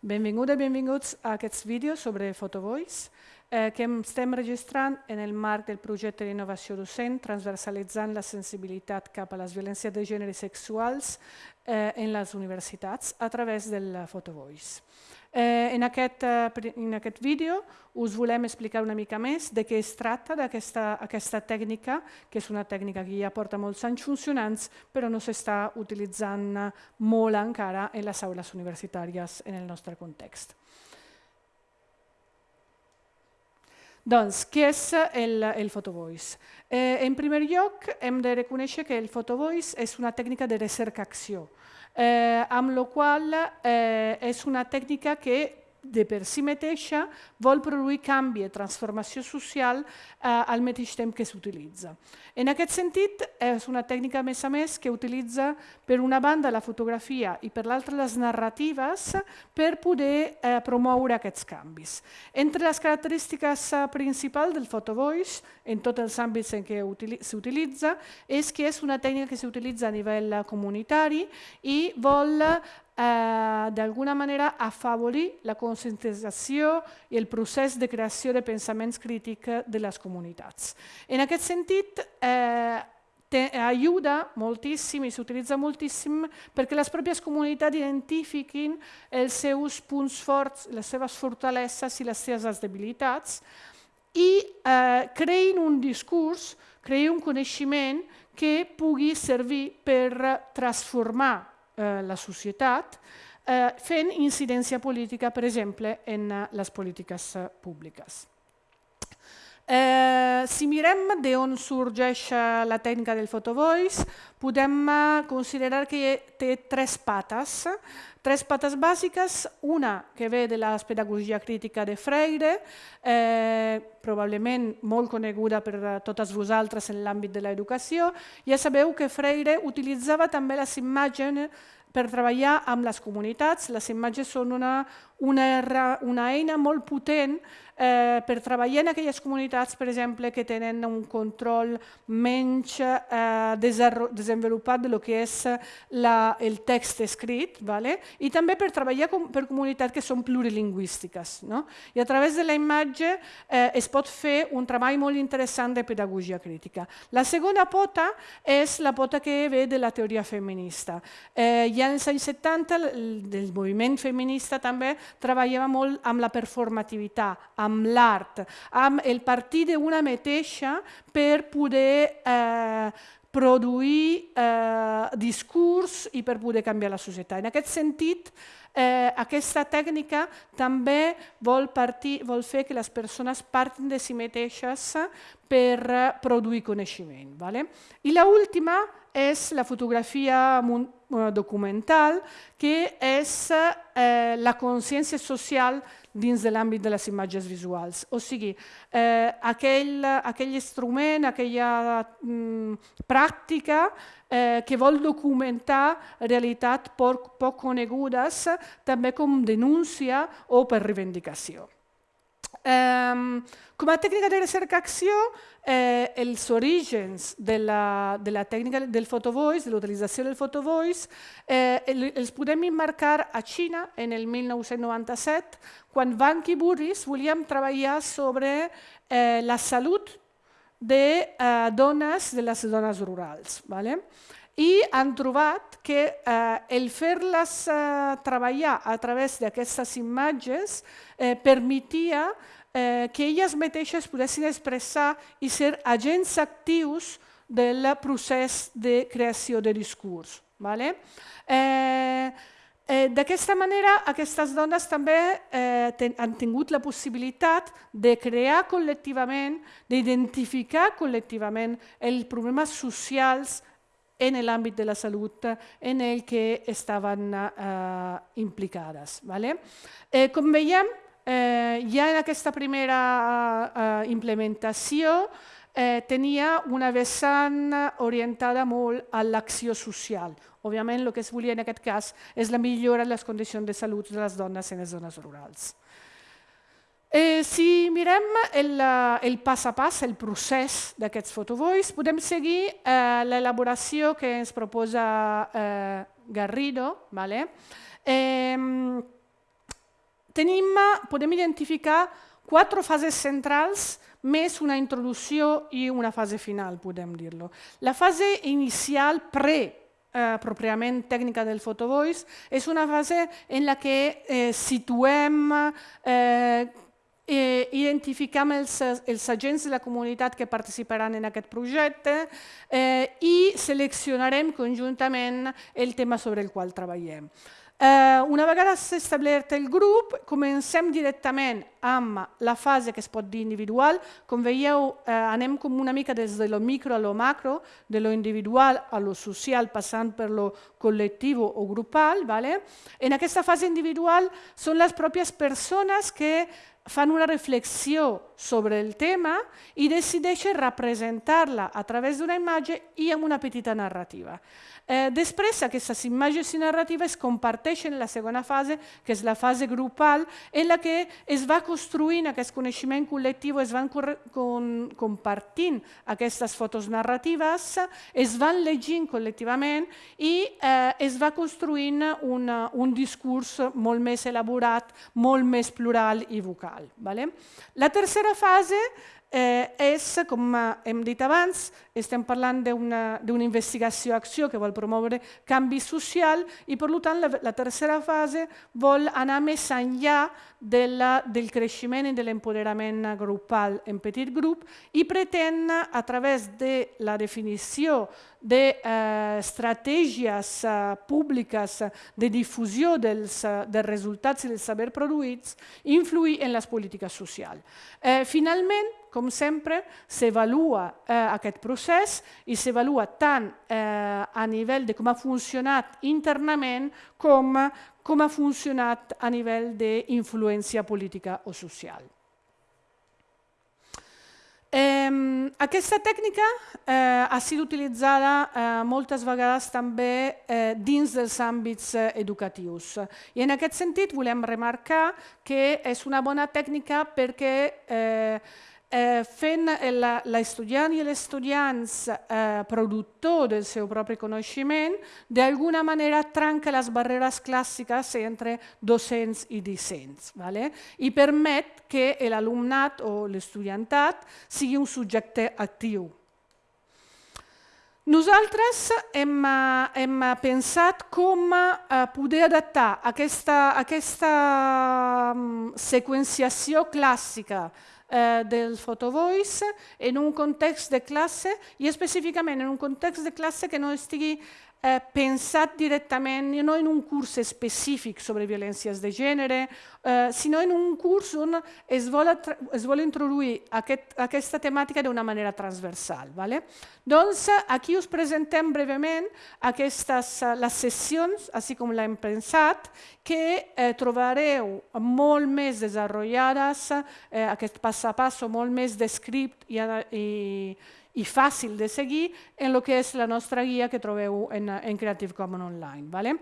Benvinguda i benvinguts a aquests vídeos sobre Photovoice eh, que estem registrant en el marc del projecte d'innovació docent transversalitzant la sensibilitat cap a les violències de gènere sexuals eh, en les universitats a través del Photovoice. Eh, en, aquest, eh, en aquest vídeo us volem explicar una mica més de què es tracta d'aquesta aquesta tècnica, que és una tècnica que ja porta molts anys funcionants, però no s'està utilitzant molt encara en les aules universitàries en el nostre context. Doncs, què és el, el photovoice? Eh, en primer lloc, hem de reconèixer que el photovoice és una tècnica de recerca-acció eh, amb la qual eh, és una tècnica que de per si mateixa vol produir canvi i transformació social eh, al mateix temps que s'utilitza. En aquest sentit, és una tècnica, a més a més, que utilitza per una banda la fotografia i per l'altra les narratives per poder eh, promoure aquests canvis. Entre les característiques eh, principals del photovoice, en tots els àmbits en què s'utilitza, és que és una tècnica que s'utilitza a nivell comunitari i vol eh, d'alguna manera afavorir la conscientització i el procés de creació de pensaments crítics de les comunitats. En aquest sentit, eh, ajuda moltíssim i s'utilitza moltíssim perquè les pròpies comunitats identifiquin els seus punts forts, les seves fortaleses i les seves debilitats i eh, creïn un discurs, creïn un coneixement que pugui servir per transformar eh, la societat, eh, fent incidència política, per exemple, en eh, les polítiques eh, públiques. Eh, si mirem d'on sorgeix la tècnica del photovoice, podem considerar que té tres pates, tres pates bàsiques, una que ve de la pedagogia crítica de Freire, eh, probablement molt coneguda per totes vosaltres en l'àmbit de l'educació. Ja sabeu que Freire utilitzava també les imatges per treballar amb les comunitats. Les imatges són una, una, una eina molt potent eh, per treballar en aquelles comunitats, per exemple, que tenen un control menys eh, desenvolupat de lo que és la, el text escrit, vale? i també per treballar com, per comunitats que són plurilingüístiques. No? I a través de la imatge eh, es pot fer un treball molt interessant de pedagogia crítica. La segona pota és la pota que ve de la teoria feminista. Eh, ja als anys 70 el, el moviment feminista també treballava molt amb la performativitat, amb l'art, amb el partir d'una mateixa per poder eh, produir eh, discurs i per poder canviar la societat. En aquest sentit, eh, aquesta tècnica també vol, partir, vol fer que les persones partin de si mateixes per produir coneixement. Vale? I l'última és la fotografia documental, que és eh, la consciència social dins de l'àmbit de les imatges visuals. O sigui, eh, aquell, aquell instrument, aquella mm, pràctica eh, que vol documentar realitats poc, poc conegudes, també com denúncia o per reivindicació. Um, com a tècnica de recerca-acció, eh, els orígens de la, de la tècnica del photovoice, de l'utilització del photovoice, eh, els podem emmarcar a Xina en el 1997, quan Wang i Burris volíem treballar sobre eh, la salut de eh, dones, de les dones rurals. Vale? I han trobat que eh, el fer-les eh, treballar a través d'aquestes imatges eh, permetia eh, que elles mateixes poguessin expressar i ser agents actius del procés de creació de discurs. Vale? Eh, eh, D'aquesta manera, aquestes dones també eh, ten, han tingut la possibilitat de crear col·lectivament, d'identificar col·lectivament els problemes socials en l'àmbit de la salut en el que estaven eh, implicades. Vale? Eh, com veiem, eh, ja en aquesta primera eh, implementació eh, tenia una vessant orientada molt a l'acció social. Òbviament, el que es volia en aquest cas és la millora de les condicions de salut de les dones en les zones rurals. Eh, si mirem el, el pas a pas, el procés d'aquests fotovoice, podem seguir eh, l'elaboració que ens proposa eh, Garrido. Vale? Eh, tenim, podem identificar quatre fases centrals més una introducció i una fase final, podem dir-lo. La fase inicial, pre, eh, pròpiament tècnica del photovoice, és una fase en la que eh, situem eh, eh, identificam els, els agents de la comunitat que participaran en aquest projecte eh, i seleccionarem conjuntament el tema sobre el qual treballem. Eh, una vegada establert el grup, comencem directament amb la fase que es pot dir individual. Com veieu, eh, anem com una mica des de lo micro a lo macro, de lo individual a lo social, passant per lo col·lectiu o grupal. ¿vale? En aquesta fase individual són les pròpies persones que fan una reflexió sobre el tema i decideixen representar-la a través d'una imatge i amb una petita narrativa. Eh, després, aquestes imatges i narratives comparteixen la segona fase, que és la fase grupal, en la que es va construint aquest coneixement col·lectiu, es van con, compartint aquestes fotos narratives, es van llegint col·lectivament i eh, es va construint una, un discurs molt més elaborat, molt més plural i vocal. Vale? La tercera fase eh, és, com hem dit abans, estem parlant d'una investigació-acció que vol promoure canvi social i, per tant, la, la tercera fase vol anar més enllà de la, del creixement i de l'empoderament grupal en petit grup i pretén, a través de la definició d'estratègies de, eh, públiques de difusió dels, dels resultats i dels saber produïts, influir en les polítiques socials. Eh, finalment, com sempre, s'avalua eh, aquest procés i s'avalua tant eh, a nivell de com ha funcionat internament com com ha funcionat a nivell d'influència política o social. Eh, aquesta tècnica eh, ha sigut utilitzada eh, moltes vegades també eh, dins dels àmbits eh, educatius. I en aquest sentit volem remarcar que és una bona tècnica perquè eh, eh, fent l'estudiant i l'estudiant eh, productor del seu propi coneixement, d'alguna manera trenca les barreres clàssiques entre docents i discents vale? i permet que l'alumnat o l'estudiantat sigui un subjecte actiu. Nosaltres hem, hem pensat com eh, poder adaptar aquesta, aquesta mm, seqüenciació clàssica eh, del photovoice en un context de classe i específicament en un context de classe que no estigui eh, pensat directament no en un curs específic sobre violències de gènere, eh, sinó en un curs on es vol, es vol introduir aquest, aquesta temàtica d'una manera transversal. Vale? Doncs aquí us presentem breument aquestes, les sessions, així com l'hem pensat, que eh, trobareu molt més desenvolupades, eh, aquest pas a pas molt més descrit i, i i fàcil de seguir en el que és la nostra guia que trobeu en, en Creative Commons Online. Vale?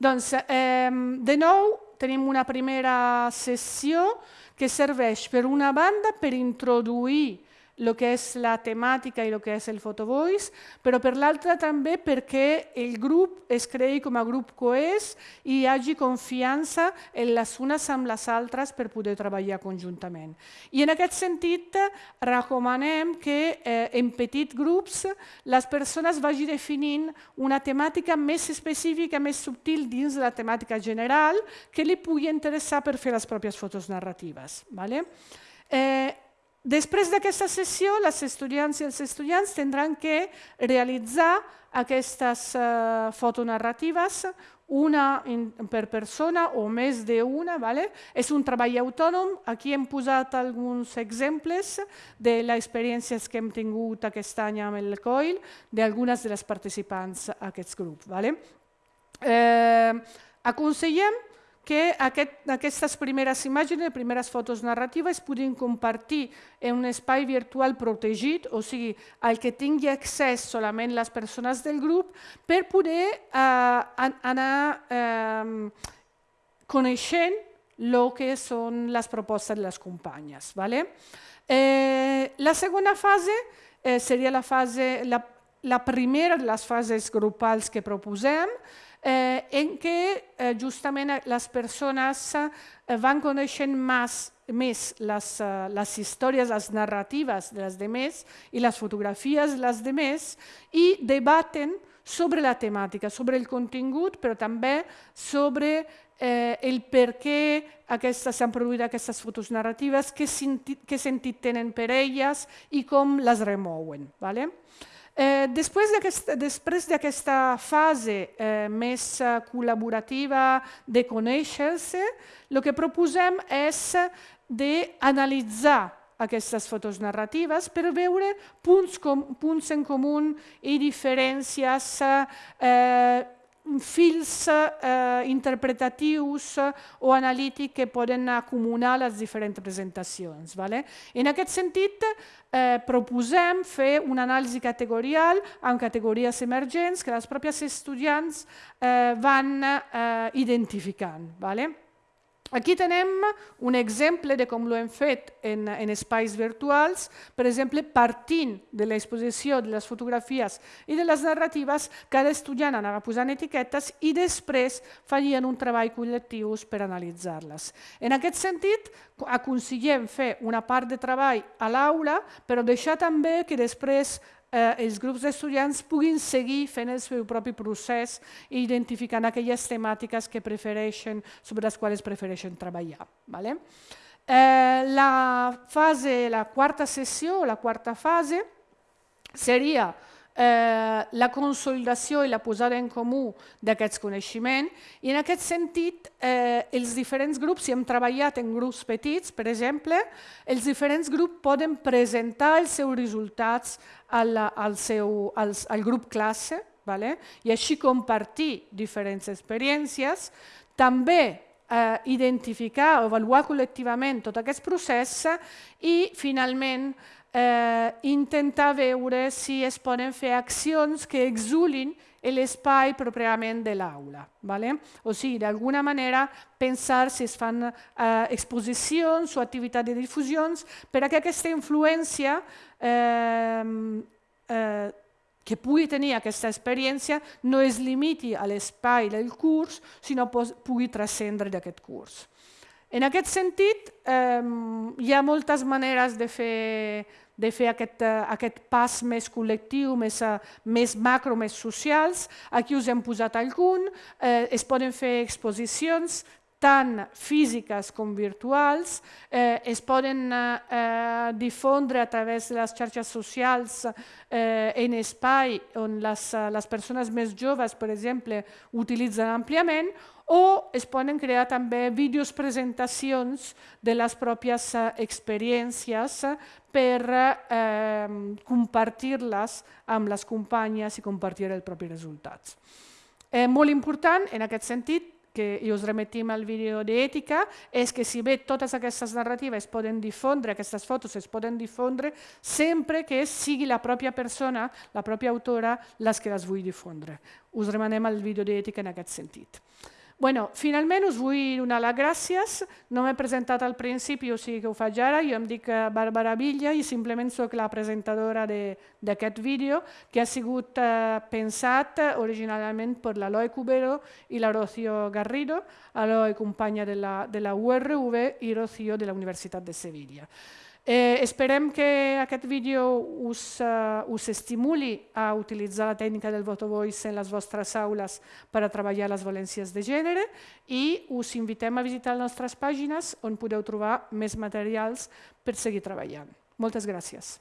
Doncs, eh, de nou, tenim una primera sessió que serveix per una banda per introduir el que és la temàtica i el que és el photovoice, però per l'altra també perquè el grup es creï com a grup coès i hi hagi confiança en les unes amb les altres per poder treballar conjuntament. I en aquest sentit recomanem que eh, en petits grups les persones vagin definint una temàtica més específica, més subtil dins de la temàtica general que li pugui interessar per fer les pròpies fotos narratives. Vale? Eh, Després d'aquesta sessió, les estudiants i els estudiants tindran que realitzar aquestes uh, fotonarratives, una in, per persona o més d'una. Vale? És un treball autònom. Aquí hem posat alguns exemples de les experiències que hem tingut aquest any amb el COIL, d'algunes de les participants a aquests grups. Vale? Eh, aconsellem que aquest, aquestes primeres imatges, les primeres fotos narratives, puguin compartir en un espai virtual protegit, o sigui, al que tingui accés solament les persones del grup, per poder eh, anar eh, coneixent el que són les propostes de les companyes. Vale? Eh, la segona fase eh, seria la, fase, la, la primera de les fases grupals que proposem, eh, en què eh, justament les persones eh, van coneixent més, més les, eh, les històries, les narratives de les demés i les fotografies de les demés i debaten sobre la temàtica, sobre el contingut, però també sobre eh, el per què s'han produït aquestes fotos narratives, què, sentit, què sentit tenen per elles i com les remouen. Vale? Eh, després d'aquesta fase eh, més eh, col·laborativa de conèixer-se, el que proposem és d'analitzar aquestes fotos narratives per veure punts, com, punts en comú i diferències, eh, fils eh, interpretatius o analítics que poden acumular les diferents presentacions. Vale? En aquest sentit, eh, proposem fer una anàlisi categorial amb categories emergents que les pròpies estudiants eh, van eh, identificant. Vale? Aquí tenem un exemple de com ho hem fet en, en espais virtuals, per exemple, partint de l'exposició de les fotografies i de les narratives, cada estudiant anava posant etiquetes i després farien un treball col·lectiu per analitzar-les. En aquest sentit, aconseguim fer una part de treball a l'aula, però deixar també que després eh, els grups d'estudiants puguin seguir fent el seu propi procés i identificant aquelles temàtiques que prefereixen, sobre les quals prefereixen treballar. Vale? Eh, la fase, la quarta sessió, la quarta fase, seria eh, la consolidació i la posada en comú d'aquests coneixements i en aquest sentit eh, els diferents grups, si hem treballat en grups petits, per exemple, els diferents grups poden presentar els seus resultats al, al, seu, al, al grup classe vale? i així compartir diferents experiències, també eh, identificar o avaluar col·lectivament tot aquest procés i finalment eh, intentar veure si es poden fer accions que exulin l'espai pròpiament de l'aula. Vale? O sigui, d'alguna manera, pensar si es fan eh, exposicions o activitats de difusions perquè aquesta influència eh, eh, que pugui tenir aquesta experiència no es limiti a l'espai del curs, sinó pugui transcendre d'aquest curs. En aquest sentit, eh, hi ha moltes maneres de fer, de fer aquest, uh, aquest pas més col·lectiu, més, uh, més macro, més socials. Aquí us hem posat algun. Eh, es poden fer exposicions tant físiques com virtuals, eh, es poden eh, difondre a través de les xarxes socials eh, en espai on les, les persones més joves, per exemple, utilitzen àmpliament, o es poden crear també vídeos presentacions de les pròpies eh, experiències per eh, compartir-les amb les companyes i compartir els propis resultats. Eh, molt important, en aquest sentit, que i us remetim al vídeo d'ètica, és que si bé totes aquestes narratives poden difondre, aquestes fotos es poden difondre, sempre que sigui la pròpia persona, la pròpia autora, les que les vull difondre. Us remanem al vídeo d'ètica en aquest sentit. Bueno, finalment us vull donar les gràcies. No m'he presentat al principi, o sigui que ho faig ara. Jo em dic eh, Bàrbara Villa i simplement sóc la presentadora d'aquest vídeo que ha sigut eh, pensat originalment per l'Eloi Cubero i la Rocío Garrido, Eloi companya de la, de la URV i Rocío de la Universitat de Sevilla. Eh, esperem que aquest vídeo us, uh, us estimuli a utilitzar la tècnica del voice en les vostres aules per a treballar les valències de gènere i us invitem a visitar les nostres pàgines on podeu trobar més materials per seguir treballant. Moltes gràcies.